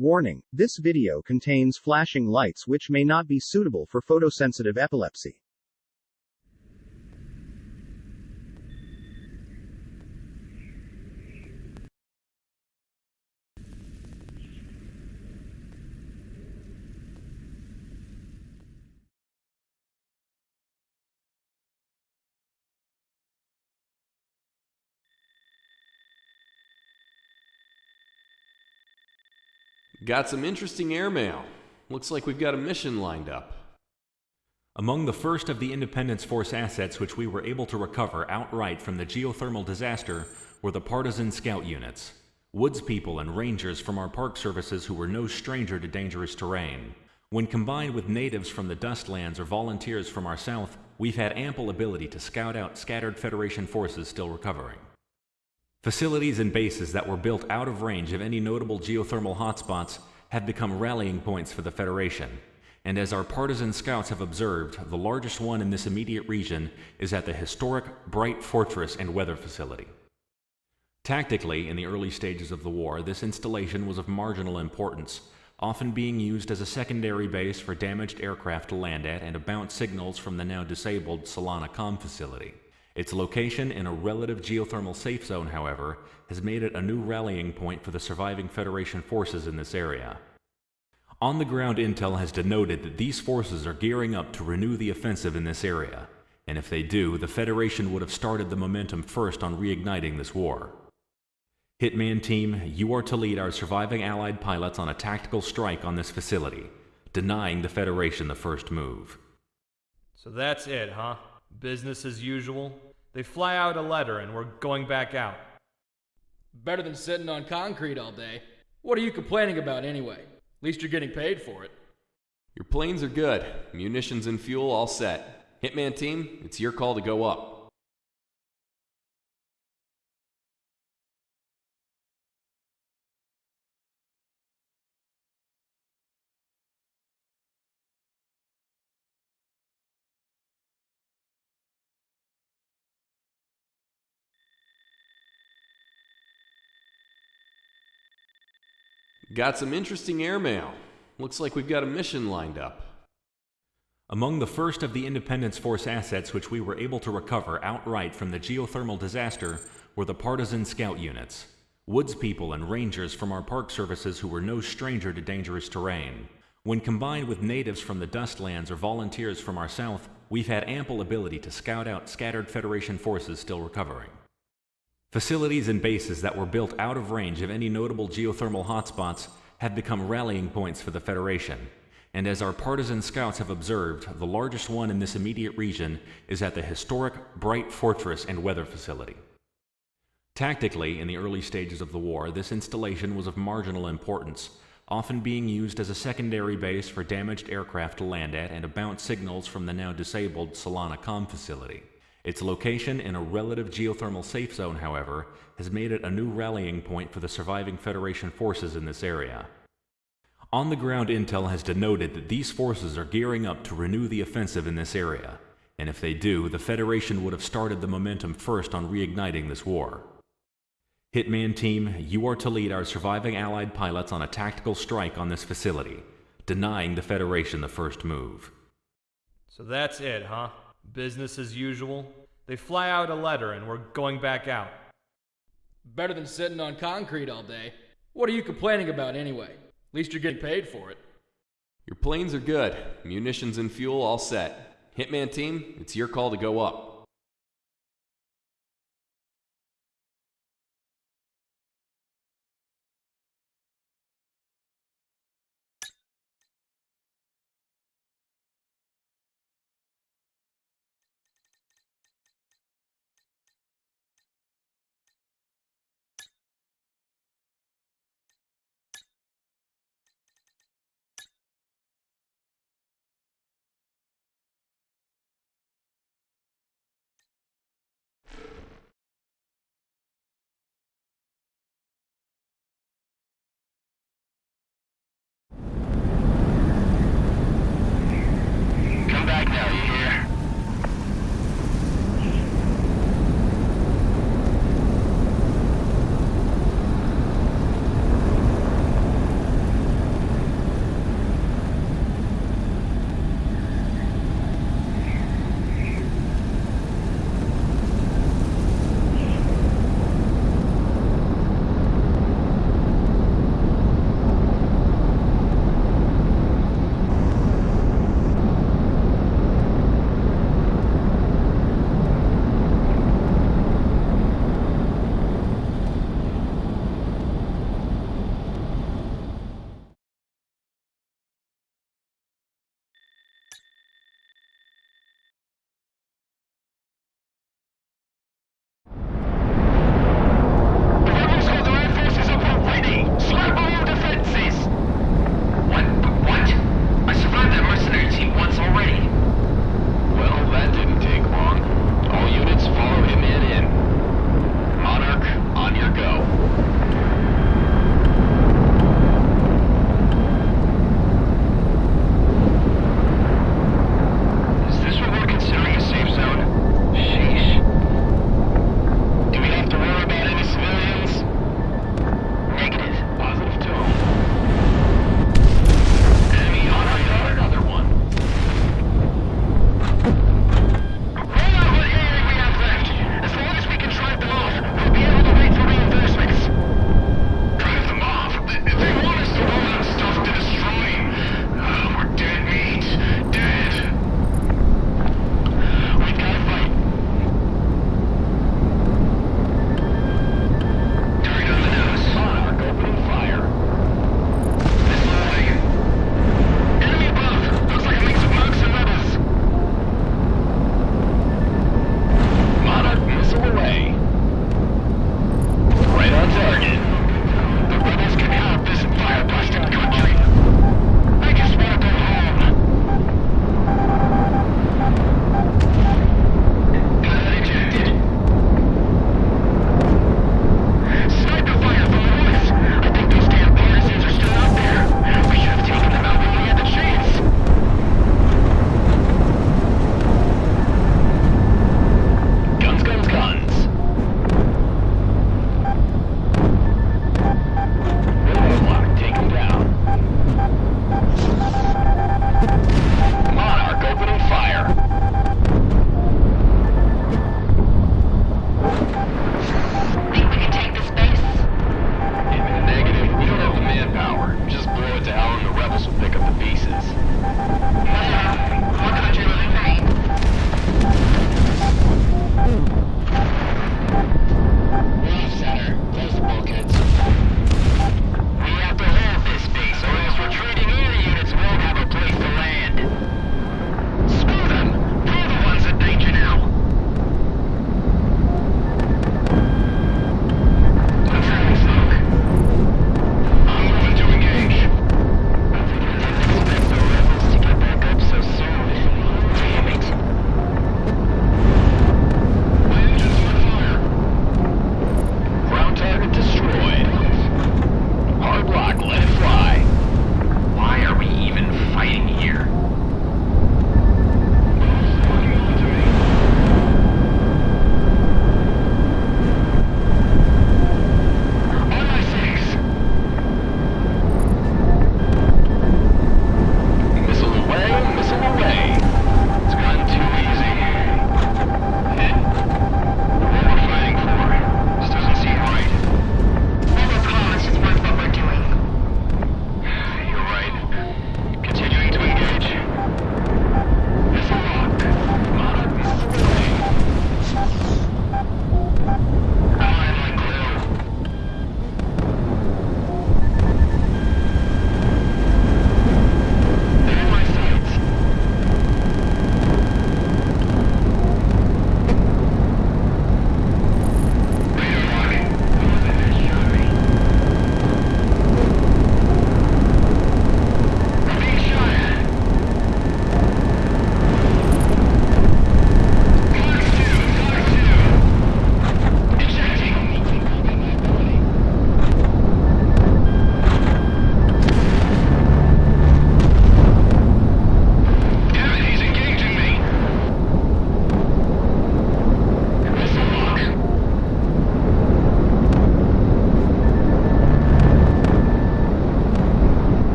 Warning, this video contains flashing lights which may not be suitable for photosensitive epilepsy. Got some interesting airmail. Looks like we've got a mission lined up. Among the first of the Independence Force assets which we were able to recover outright from the geothermal disaster were the partisan scout units. Woods people and rangers from our park services who were no stranger to dangerous terrain. When combined with natives from the Dustlands or volunteers from our south, we've had ample ability to scout out scattered Federation forces still recovering. Facilities and bases that were built out of range of any notable geothermal hotspots have become rallying points for the Federation. And as our partisan scouts have observed, the largest one in this immediate region is at the historic Bright Fortress and Weather Facility. Tactically, in the early stages of the war, this installation was of marginal importance, often being used as a secondary base for damaged aircraft to land at and to bounce signals from the now disabled Solana Com facility. Its location in a relative geothermal safe zone, however, has made it a new rallying point for the surviving Federation forces in this area. On the ground intel has denoted that these forces are gearing up to renew the offensive in this area, and if they do, the Federation would have started the momentum first on reigniting this war. Hitman Team, you are to lead our surviving Allied pilots on a tactical strike on this facility, denying the Federation the first move. So that's it, huh? Business as usual? They fly out a letter and we're going back out. Better than sitting on concrete all day. What are you complaining about anyway? At least you're getting paid for it. Your planes are good. Munitions and fuel all set. Hitman team, it's your call to go up. Got some interesting airmail. Looks like we've got a mission lined up. Among the first of the Independence Force assets which we were able to recover outright from the geothermal disaster were the partisan scout units. Woods people and rangers from our park services who were no stranger to dangerous terrain. When combined with natives from the Dustlands or volunteers from our south, we've had ample ability to scout out scattered Federation forces still recovering. Facilities and bases that were built out of range of any notable geothermal hotspots have become rallying points for the Federation. And as our partisan scouts have observed, the largest one in this immediate region is at the historic Bright Fortress and Weather Facility. Tactically, in the early stages of the war, this installation was of marginal importance, often being used as a secondary base for damaged aircraft to land at and to bounce signals from the now disabled Solana Com facility. Its location in a relative geothermal safe zone, however, has made it a new rallying point for the surviving Federation forces in this area. On the ground intel has denoted that these forces are gearing up to renew the offensive in this area, and if they do, the Federation would have started the momentum first on reigniting this war. Hitman Team, you are to lead our surviving Allied pilots on a tactical strike on this facility, denying the Federation the first move. So that's it, huh? Business as usual? They fly out a letter and we're going back out. Better than sitting on concrete all day. What are you complaining about anyway? At least you're getting paid for it. Your planes are good. Munitions and fuel all set. Hitman team, it's your call to go up.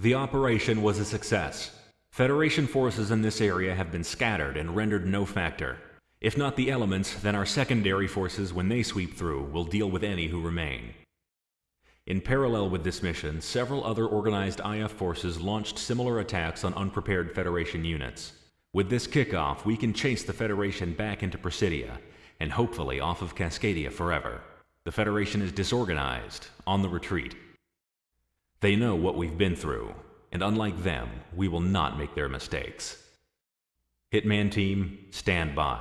The operation was a success. Federation forces in this area have been scattered and rendered no factor. If not the elements, then our secondary forces, when they sweep through, will deal with any who remain. In parallel with this mission, several other organized IF forces launched similar attacks on unprepared Federation units. With this kickoff, we can chase the Federation back into Presidia, and hopefully off of Cascadia forever. The Federation is disorganized, on the retreat. They know what we've been through, and unlike them, we will not make their mistakes. Hitman Team, stand by.